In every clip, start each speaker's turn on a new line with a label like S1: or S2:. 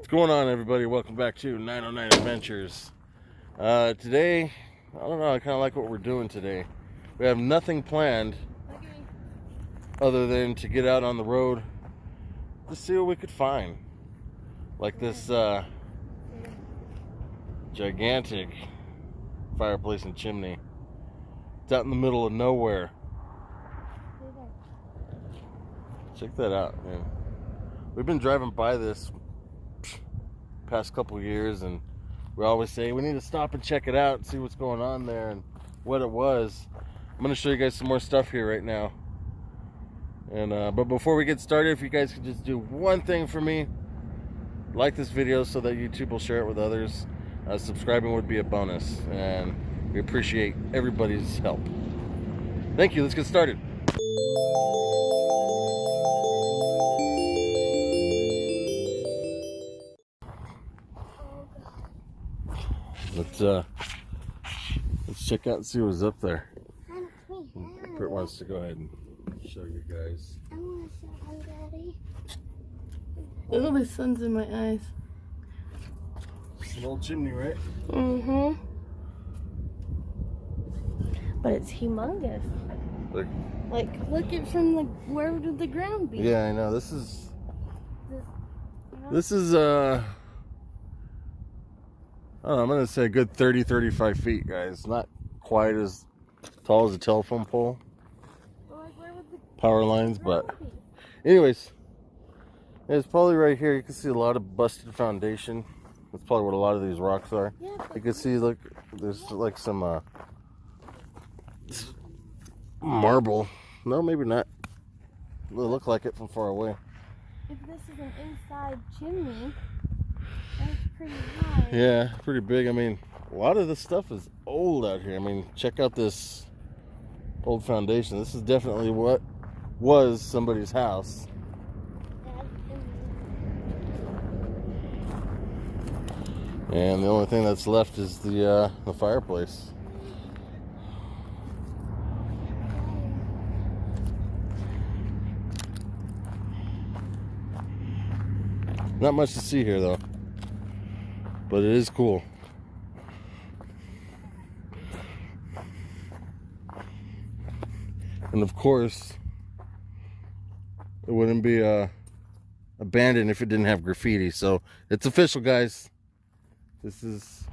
S1: What's going on, everybody? Welcome back to 909 Adventures. Uh, today, I don't know, I kind of like what we're doing today. We have nothing planned other than to get out on the road to see what we could find. Like this uh, gigantic fireplace and chimney. It's out in the middle of nowhere. Check that out, man. We've been driving by this past couple years and we always say we need to stop and check it out and see what's going on there and what it was. I'm gonna show you guys some more stuff here right now. And uh, but before we get started, if you guys could just do one thing for me, like this video so that YouTube will share it with others. Uh, subscribing would be a bonus, and we appreciate everybody's help. Thank you. Let's get started. Let's uh, let's check out and see what's up there. Kurt wants to go ahead and show you guys.
S2: I want to show him, Daddy.
S3: Oh, the sun's in my eyes.
S1: It's an old chimney, right?
S3: Mm-hmm. But it's humongous.
S1: Like,
S3: Like, look at from the where would the ground be?
S1: yeah, I know. This is
S3: This-
S1: this is uh, I don't know, I'm gonna say a good 30, 35 feet, guys. Not quite as tall as a telephone pole,
S3: Well, like,
S1: power lines, but anyways, it's probably right here. You can see a lot of busted foundation. That's probably what a lot of these rocks are.
S3: Yeah,
S1: You can see, look, there's like some uh, marble. No, maybe not. It look like it from far away.
S3: if this is an inside chimney, pretty high.
S1: Yeah, pretty big. I mean, a lot of this stuff is old out here. I mean, check out this old foundation. This is definitely what was somebody's house. And the only thing that's left is the uh, the fireplace. Not much to see here though. But it is cool. And of course, it wouldn't be uh, abandoned if it didn't have graffiti. So it's official, guys. This is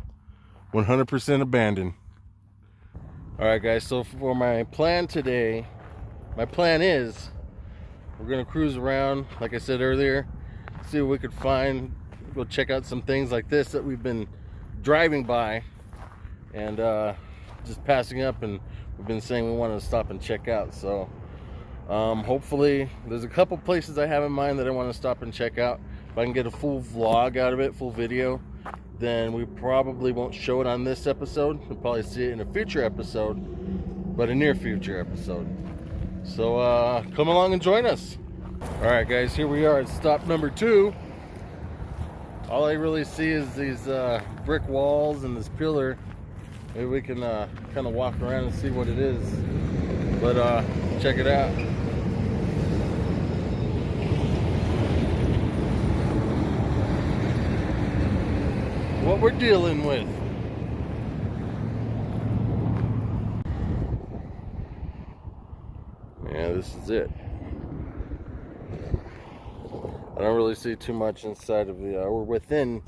S1: 100% abandoned. All right, guys. So for my plan today, my plan is we're gonna cruise around, like I said earlier, see what we could find. Go check out some things like this that we've been driving by, and uh, just passing up, and we've been saying we want to stop and check out. So um, hopefully, there's a couple places I have in mind that I want to stop and check out. If I can get a full vlog out of it, full video, then we probably won't show it on this episode. We'll probably see it in a future episode, but a near future episode. So uh, come along and join us. All right, guys, here we are at stop number two. All I really see is these uh, brick walls and this pillar. Maybe we can uh, kind of walk around and see what it is. But uh, check it out. What we're dealing with. Yeah, this is it. I don't really see too much inside of the, uh, or within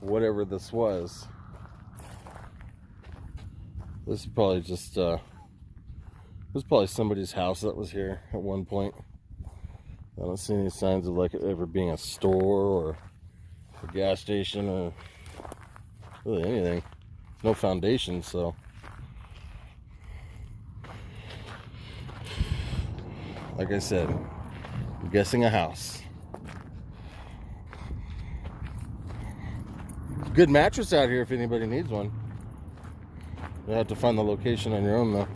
S1: whatever this was. This is probably just, uh, this is probably somebody's house that was here at one point. I don't see any signs of like it ever being a store or a gas station or really anything. No foundation, so. Like I said, I'm guessing a house. Good mattress out here if anybody needs one. You'll have to find the location on your own though.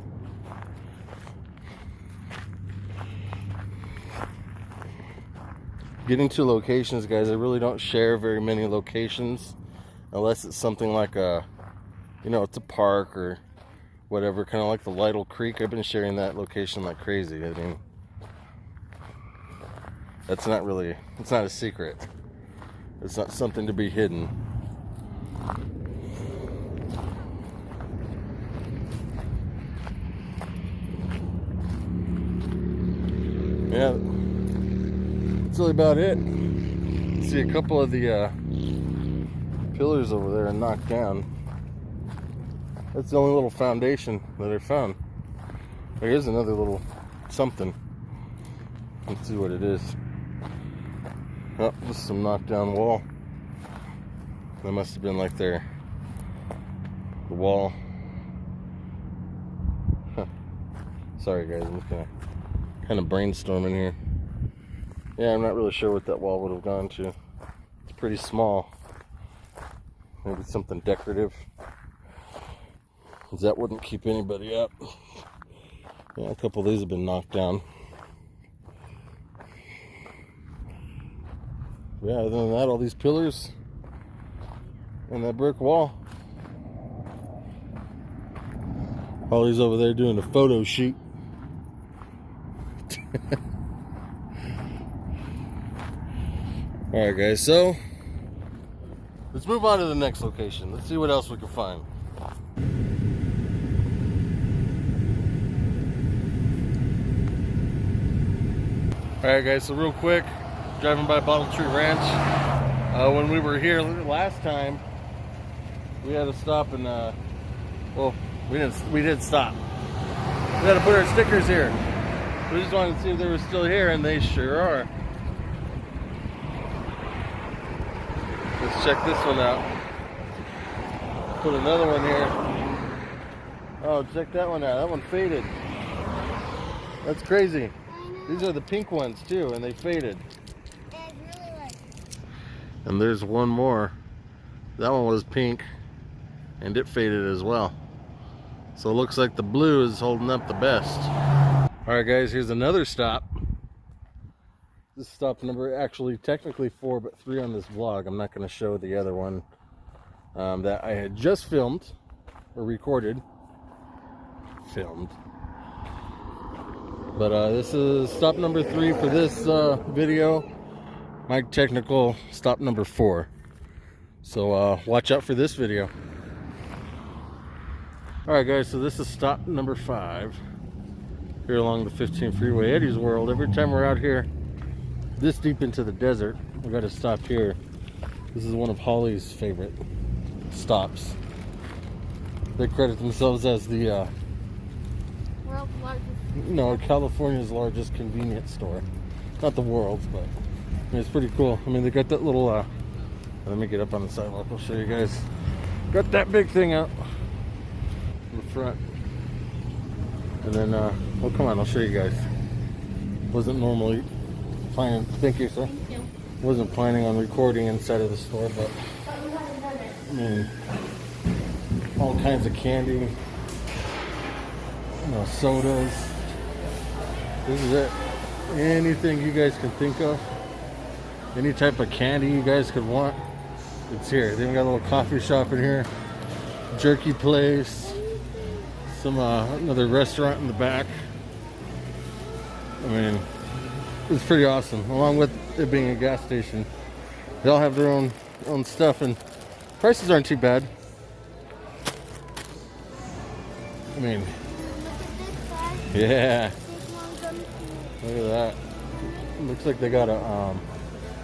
S1: Getting to locations, guys, I really don't share very many locations unless it's something like a, you know, it's a park or whatever, kind of like the Lytle Creek. I've been sharing that location like crazy. I mean, that's not really, it's not a secret. It's not something to be hidden. Yeah, that's really about it. See a couple of the uh, pillars over there knocked down. That's the only little foundation that I found. There is another little something. Let's see what it is. Oh, this is some knocked down wall. That must have been like their the wall. Huh. Sorry guys, I'm just gonna kind of brainstorming here. Yeah, I'm not really sure what that wall would have gone to. It's pretty small. Maybe something decorative. Because that wouldn't keep anybody up. Yeah, a couple of these have been knocked down. Yeah, other than that, all these pillars and that brick wall. Holly's over there doing a photo shoot. all right, guys. So let's move on to the next location. Let's see what else we can find. All right, guys. So real quick, driving by Bottle Tree Ranch. Uh, when we were here last time, we had to stop and uh, well, we didn't. We did stop. We had to put our stickers here. We just wanted to see if they were still here, and they sure are. Let's check this one out. Put another one here. Oh, check that one out. That one faded. That's crazy. These are the pink ones too, and they faded.
S2: It's really like
S1: And there's one more. That one was pink, and it faded as well. So it looks like the blue is holding up the best. All right, guys, here's another stop. This stop number actually technically four, but three on this vlog. I'm not going to show the other one um, that I had just filmed or recorded. Filmed. But uh, this is stop number three for this uh, video. My technical stop number four. So uh, watch out for this video. All right, guys. So this is stop number five here along the 15 freeway, Eddie's World. Every time we're out here, this deep into the desert, we got to stop here. This is one of Holly's favorite stops. They credit themselves as the uh,
S3: World's largest.
S1: no California's largest convenience store. Not the world's, but I mean, it's pretty cool. I mean, they got that little. Uh, let me get up on the sidewalk. I'll show you guys. Got that big thing out in the front, and then. Uh, oh, come on! I'll show you guys. Wasn't normally planning. Thank you, sir.
S3: Thank you.
S1: Wasn't planning on recording inside of the store, but I mean, all kinds of candy, you know, sodas. This is it. Anything you guys can think of, any type of candy you guys could want, it's here. They even got a little coffee shop in here, jerky place, some uh, another restaurant in the back. I mean, it's pretty awesome. Along with it being a gas station, they all have their own own stuff, and prices aren't too bad. I mean,
S2: look at this side.
S1: yeah,
S2: This one comes to
S1: look at that. Looks like they got a um,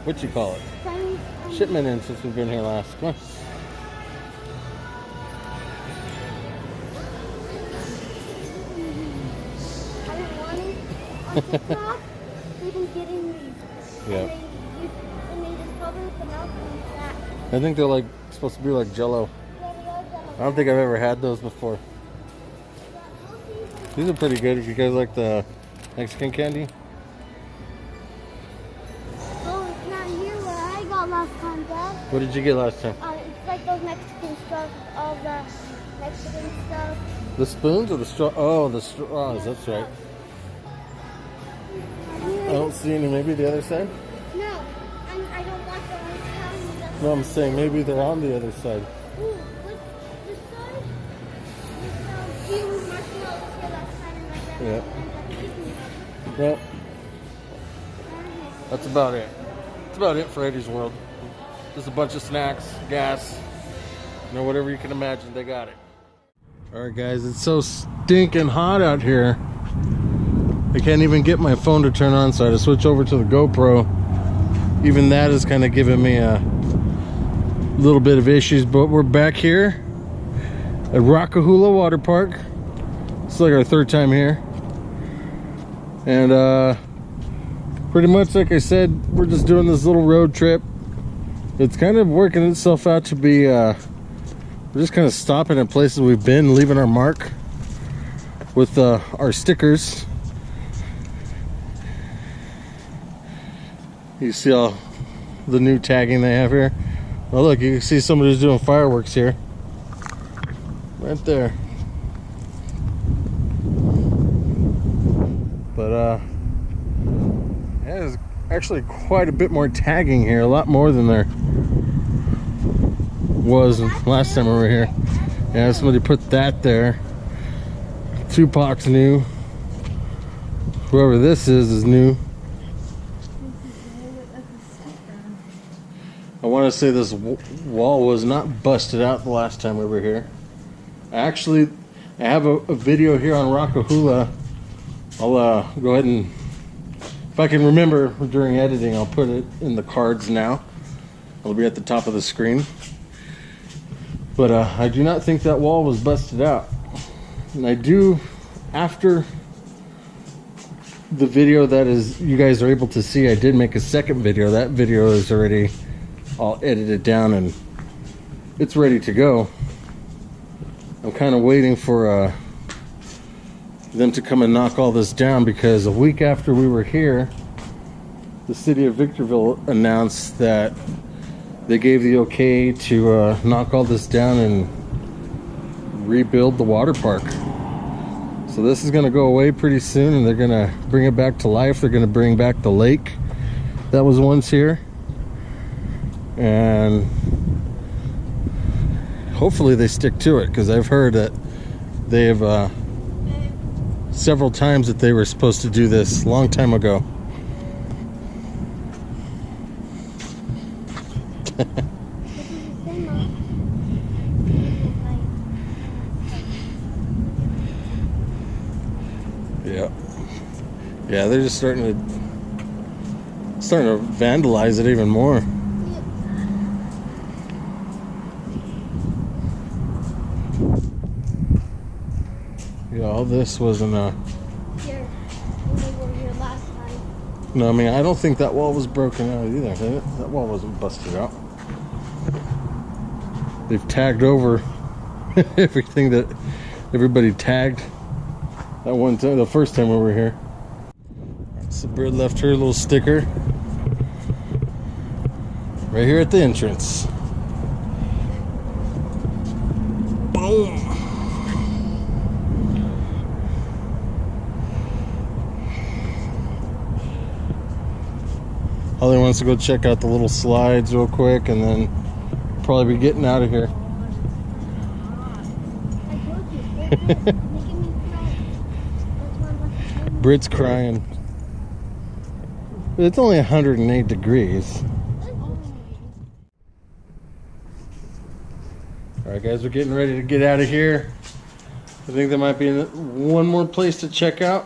S1: what you call it?
S2: Chinese.
S1: Shipment in since we've been here last. Come on.
S2: That.
S1: I think they're like supposed to be like Jello. I don't think I've ever had those before. These are pretty good if you guys like the Mexican candy.
S2: Oh, it's not here where I got last time, Dad.
S1: What did you get last time?
S2: Uh, it's like those Mexican stuff, all the Mexican stuff.
S1: The spoons or the straw? Oh, the straws. That's right. I don't see any. Maybe the other side.
S2: No, I'm, I don't want the ones telling me that.
S1: No, I'm saying maybe they're on the other side.
S2: Ooh, what, this side? This, um, few marshmallows here last time and my grandma
S1: Yeah.
S2: ended up taking them.
S1: Well, that's about it. That's about it for Eddie's World. Just a bunch of snacks, gas, you know, whatever you can imagine, they got it. All right, guys, it's so stinking hot out here. I can't even get my phone to turn on, so I had to switch over to the GoPro. Even that is kind of giving me a little bit of issues, but we're back here at Rock-A-Hoola Water Park. It's like our third time here. And uh, pretty much like I said, we're just doing this little road trip. It's kind of working itself out to be, uh, we're just kind of stopping at places we've been, leaving our mark with uh, our stickers. You see all the new tagging they have here. Oh look, you can see somebody's doing fireworks here. Right there. But uh there's actually quite a bit more tagging here, a lot more than there was last time we were here. Yeah, somebody put that there. Tupac's new. Whoever this is is new. I want to say this wall was not busted out the last time we were here. Actually, I have a, a video here on Rock-A-Hoola. I'll uh, go ahead and, if I can remember during editing, I'll put it in the cards now. It'll be at the top of the screen. But uh, I do not think that wall was busted out. And I do, after the video that is you guys are able to see, I did make a second video. That video is already all edited down and it's ready to go. I'm kind of waiting for uh, them to come and knock all this down because a week after we were here, the city of Victorville announced that they gave the okay to uh, knock all this down and rebuild the water park. So this is going to go away pretty soon and they're going to bring it back to life. They're going to bring back the lake that was once here. And hopefully they stick to it because I've heard that they've uh, several times that they were supposed to do this long time ago. Yeah. Yeah, they're just starting to starting to vandalize it even more. Yeah, all this uh
S2: when they were here last time.
S1: no, I mean I don't think that wall was broken out either. That wall wasn't busted out. They've tagged over everything that everybody tagged that one time the first time we were here. So Britt left her little sticker right here at the entrance. Holly wants to go check out the little slides real quick and then probably be getting out of here. Britt's crying. It's only 108 degrees. All right, guys, we're getting ready to get out of here. I think there might be one more place to check out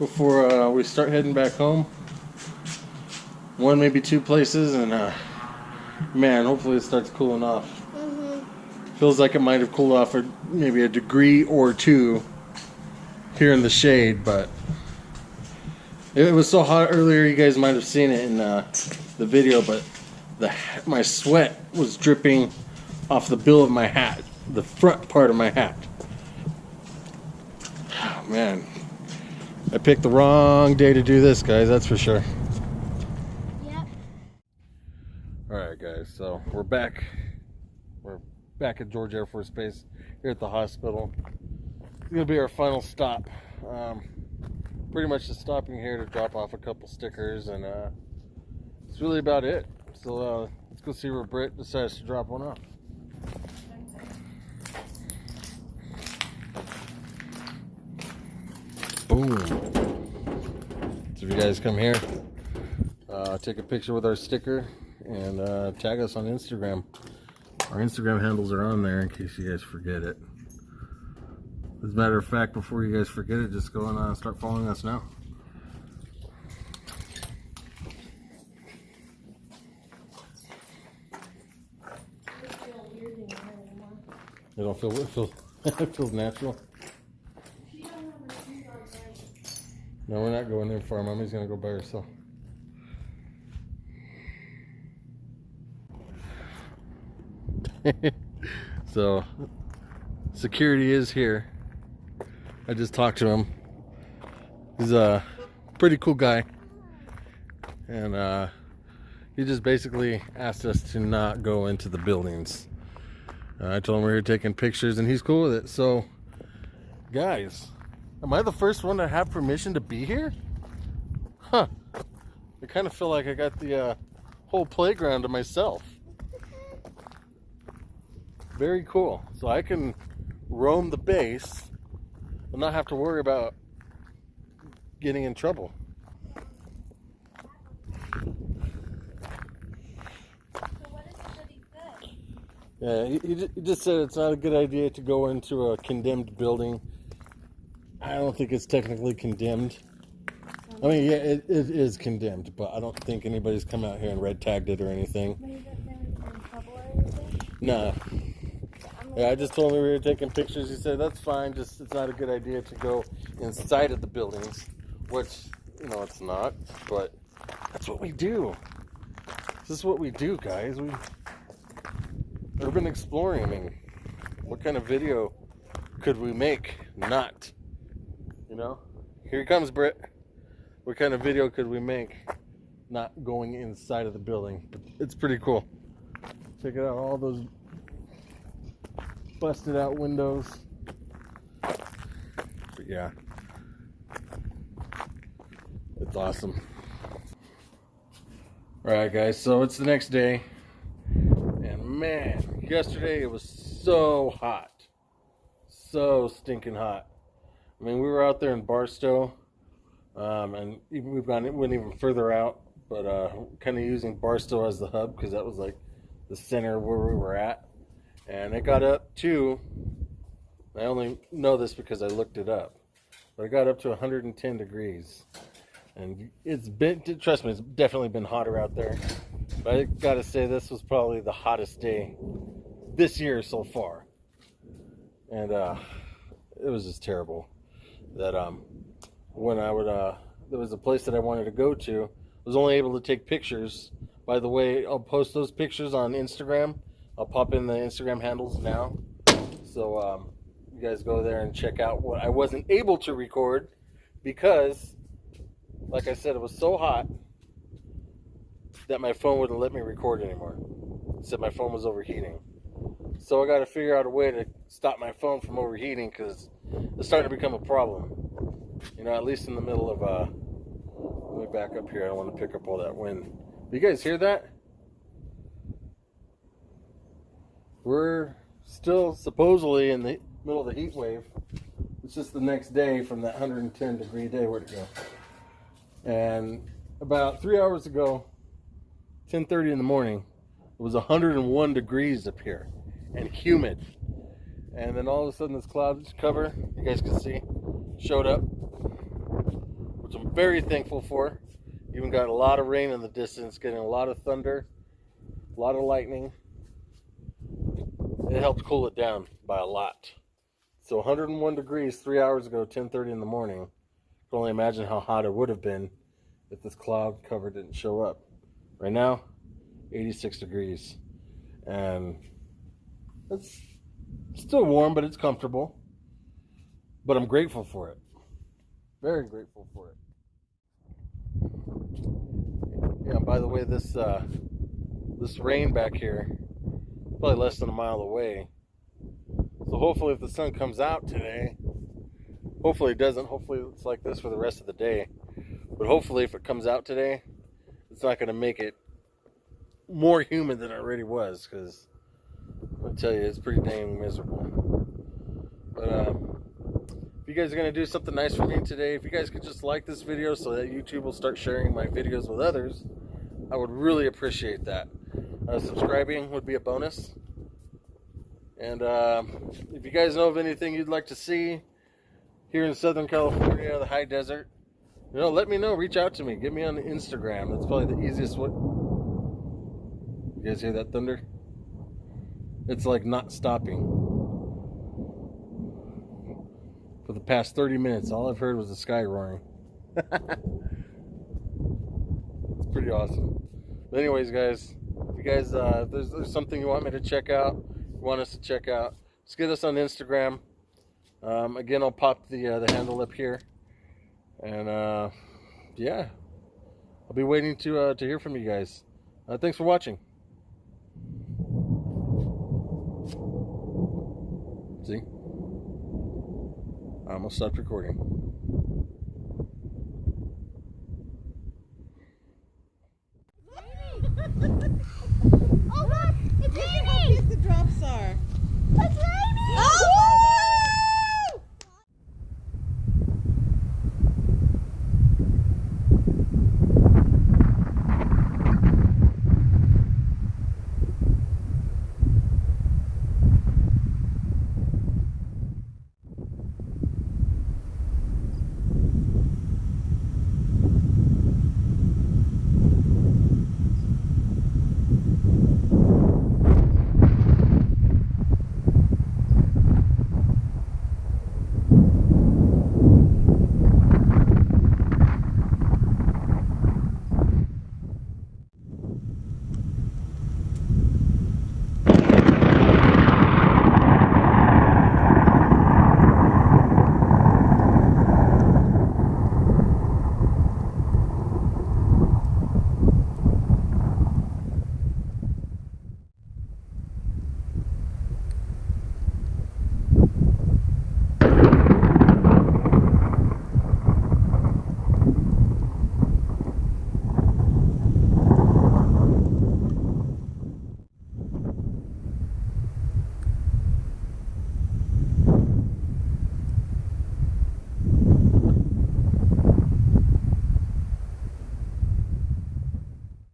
S1: before uh, we start heading back home. One, maybe two places, and uh, man, hopefully it starts cooling off.
S2: Mhm.
S1: Feels like it might have cooled off for maybe a degree or two here in the shade, but it was so hot earlier. You guys might have seen it in uh, the video, but the my sweat was dripping off the bill of my hat, the front part of my hat. Oh, man, I picked the wrong day to do this, guys. That's for sure.
S2: Yep.
S1: All right, guys. So we're back. We're back at George Air Force Base here at the hospital. It's gonna be our final stop. Um, pretty much just stopping here to drop off a couple stickers, and uh, it's really about it. So uh, let's go see where Britt decides to drop one off. Boom. So if you guys come here, uh, take a picture with our sticker and uh, tag us on Instagram. Our Instagram handles are on there in case you guys forget it. As a matter of fact, before you guys forget it, just go and uh, start following us now. It don't feel it feels it feels natural. No, we're not going in far. Mommy's gonna go by herself. so, security is here. I just talked to him. He's a pretty cool guy, and uh, he just basically asked us to not go into the buildings. Uh, I told him we were taking pictures, and he's cool with it. So, guys, am I the first one to have permission to be here? Huh. I kind of feel like I got the uh, whole playground to myself. Very cool. So I can roam the base and not have to worry about getting in trouble.
S3: So what is it that he said?
S1: Yeah, he, he just said it's not a good idea to go into a condemned building. I don't think it's technically condemned. I mean, yeah, it, it is condemned, but I don't think anybody's come out here and red tagged it or anything.
S3: Maybe that they're in trouble or anything?
S1: Nah. Yeah, I just told him we were taking pictures. He said that's fine. Just it's not a good idea to go inside of the buildings, which you know it's not. But that's what we do. This is what we do, guys. We urban exploring. I mean, what kind of video could we make? Not, you know. Here he comes, Britt. What kind of video could we make? Not going inside of the building. It's pretty cool. Check it out. All those busted out windows. But yeah, it's awesome. All right, guys. So it's the next day, and man, yesterday it was so hot, so stinking hot. I mean, we were out there in Barstow, um, and even we've gone it went even further out, but uh, kind of using Barstow as the hub because that was like the center where we were at and it got up to I only know this because I looked it up, but it got up to 110 degrees, and it's been trust me, it's definitely been hotter out there. But I gotta say, this was probably the hottest day this year so far, and uh, it was just terrible. That um, when I would uh, there was a place that I wanted to go to, I was only able to take pictures. By the way, I'll post those pictures on Instagram. I'll pop in the Instagram handles now. So um, you guys go there and check out what I wasn't able to record because, like I said, it was so hot that my phone wouldn't let me record anymore. Said my phone was overheating. So I got to figure out a way to stop my phone from overheating because it's starting to become a problem. You know, at least in the middle of uh, let me back up here. I don't want to pick up all that wind. You guys hear that? We're still supposedly in the middle of the heat wave. It's just the next day from that 110 degree day. Where'd it go? And about three hours ago, 10:30 in the morning, it was 101 degrees up here and humid. And then all of a sudden, this cloud cover, you guys can see, showed up, which I'm very thankful for. Even got a lot of rain in the distance, getting a lot of thunder, a lot of lightning it helped cool it down by a lot. So 101 degrees three hours ago, 10:30 in the morning. You can only imagine how hot it would have been if this cloud cover didn't show up. Right now, 86 degrees, and it's still warm, but it's comfortable. But I'm grateful for it. Very grateful for it. Yeah. By the way, this uh, this rain back here probably less than a mile away. So hopefully, if the sun comes out today, hopefully it doesn't. Hopefully it's like this for the rest of the day. But hopefully, if it comes out today, it's not going to make it more humid than it already was. Because I tell you, it's pretty dang miserable. But um, if you guys are going to do something nice for me today, if you guys could just like this video so that YouTube will start sharing my videos with others, I would really appreciate that. Uh, subscribing would be a bonus. And uh, if you guys know of anything you'd like to see here in Southern California, the high desert, you know, let me know. Reach out to me. Get me on the Instagram. That's probably the easiest way. You guys hear that thunder? It's like not stopping. For the past 30 minutes, all I've heard was the sky roaring. it's pretty awesome. But anyways, guys, you guys, uh, there's, there's something you want me to check out, you want us to check out, just get us on Instagram. Um, again, I'll pop the uh, the handle up here, and uh, yeah, I'll be waiting to uh, to hear from you guys. Uh, thanks for watching. See, I almost stopped recording.
S2: Let's